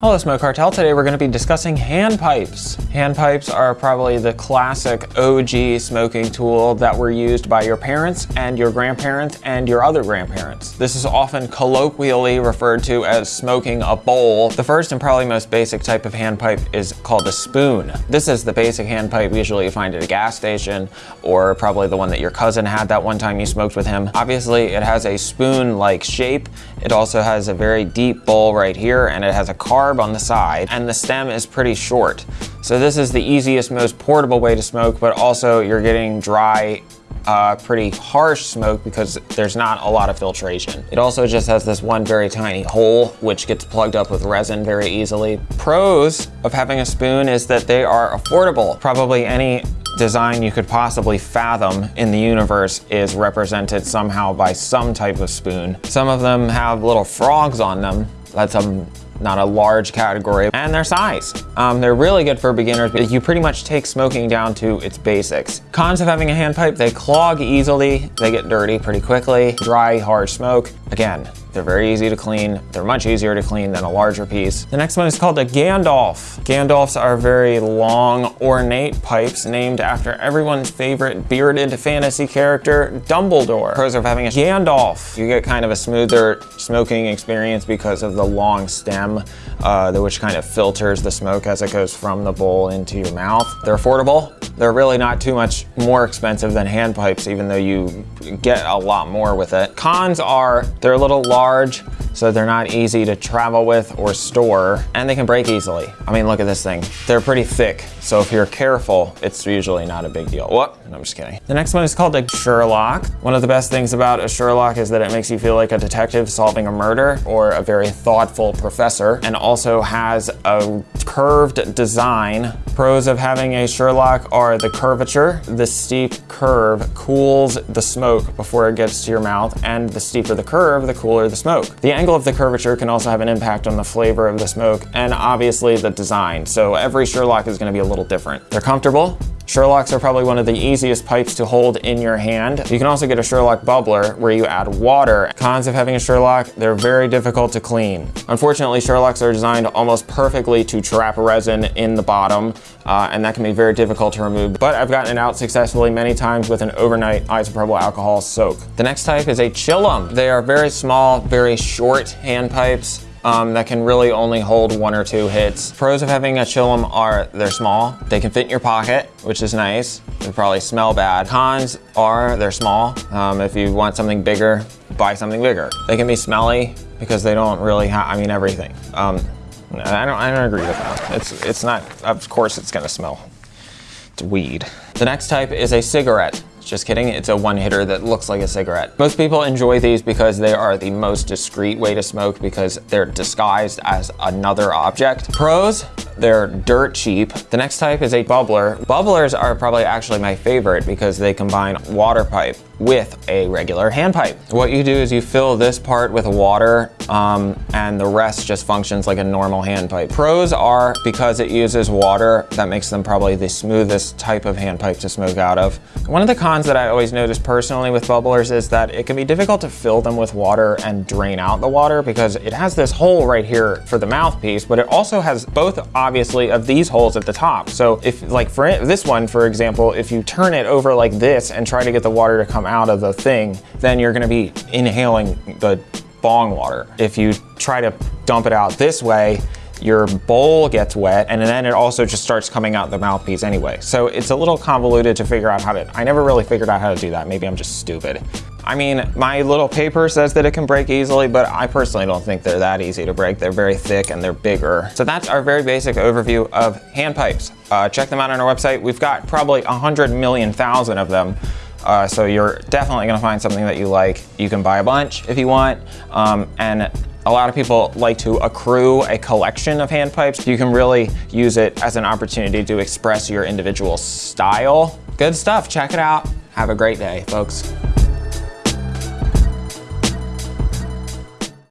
Hello Smoke Cartel, today we're going to be discussing hand pipes. Hand pipes are probably the classic OG smoking tool that were used by your parents and your grandparents and your other grandparents. This is often colloquially referred to as smoking a bowl. The first and probably most basic type of hand pipe is called a spoon. This is the basic hand pipe usually you find at a gas station or probably the one that your cousin had that one time you smoked with him. Obviously it has a spoon-like shape. It also has a very deep bowl right here and it has a carb on the side and the stem is pretty short. So this is the easiest, most portable way to smoke, but also you're getting dry uh, pretty harsh smoke because there's not a lot of filtration. It also just has this one very tiny hole which gets plugged up with resin very easily. Pros of having a spoon is that they are affordable. Probably any design you could possibly fathom in the universe is represented somehow by some type of spoon. Some of them have little frogs on them. That's a not a large category, and their size. Um, they're really good for beginners, you pretty much take smoking down to its basics. Cons of having a hand pipe, they clog easily, they get dirty pretty quickly, dry, hard smoke. Again, they're very easy to clean. They're much easier to clean than a larger piece. The next one is called a Gandalf. Gandalfs are very long, ornate pipes named after everyone's favorite bearded fantasy character, Dumbledore. Pros of having a Gandalf. You get kind of a smoother smoking experience because of the long stem, uh, which kind of filters the smoke as it goes from the bowl into your mouth. They're affordable. They're really not too much more expensive than hand pipes, even though you get a lot more with it. Cons are they're a little large, so they're not easy to travel with or store, and they can break easily. I mean, look at this thing. They're pretty thick, so if you're careful, it's usually not a big deal. What? No, I'm just kidding. The next one is called a Sherlock. One of the best things about a Sherlock is that it makes you feel like a detective solving a murder or a very thoughtful professor, and also has a curved design. Pros of having a Sherlock are the curvature. The steep curve cools the smoke before it gets to your mouth, and the steeper the curve, the cooler the smoke. The angle of the curvature can also have an impact on the flavor of the smoke, and obviously the design. So every Sherlock is gonna be a little different. They're comfortable, Sherlocks are probably one of the easiest pipes to hold in your hand. You can also get a Sherlock bubbler where you add water. Cons of having a Sherlock, they're very difficult to clean. Unfortunately, Sherlocks are designed almost perfectly to trap resin in the bottom, uh, and that can be very difficult to remove. But I've gotten it out successfully many times with an overnight isopropyl alcohol soak. The next type is a Chillum. They are very small, very short hand pipes um, that can really only hold one or two hits. Pros of having a Chillum are they're small, they can fit in your pocket, which is nice. They probably smell bad. Cons are they're small. Um, if you want something bigger, buy something bigger. They can be smelly because they don't really have, I mean, everything. Um, I don't, I don't agree with that. It's, it's not, of course it's gonna smell. It's weed. The next type is a cigarette. Just kidding, it's a one hitter that looks like a cigarette. Most people enjoy these because they are the most discreet way to smoke because they're disguised as another object. Pros, they're dirt cheap. The next type is a bubbler. Bubblers are probably actually my favorite because they combine water pipe with a regular hand pipe. What you do is you fill this part with water um, and the rest just functions like a normal hand pipe. Pros are because it uses water, that makes them probably the smoothest type of hand pipe to smoke out of. One of the cons that I always notice personally with bubblers is that it can be difficult to fill them with water and drain out the water because it has this hole right here for the mouthpiece, but it also has both obviously of these holes at the top. So if like for this one, for example, if you turn it over like this and try to get the water to come out of the thing, then you're gonna be inhaling the bong water. If you try to dump it out this way, your bowl gets wet and then it also just starts coming out the mouthpiece anyway. So it's a little convoluted to figure out how to, I never really figured out how to do that. Maybe I'm just stupid. I mean, my little paper says that it can break easily, but I personally don't think they're that easy to break. They're very thick and they're bigger. So that's our very basic overview of hand pipes. Uh, check them out on our website. We've got probably a hundred million thousand of them. Uh, so you're definitely gonna find something that you like. You can buy a bunch if you want. Um, and a lot of people like to accrue a collection of hand pipes. You can really use it as an opportunity to express your individual style. Good stuff, check it out. Have a great day, folks.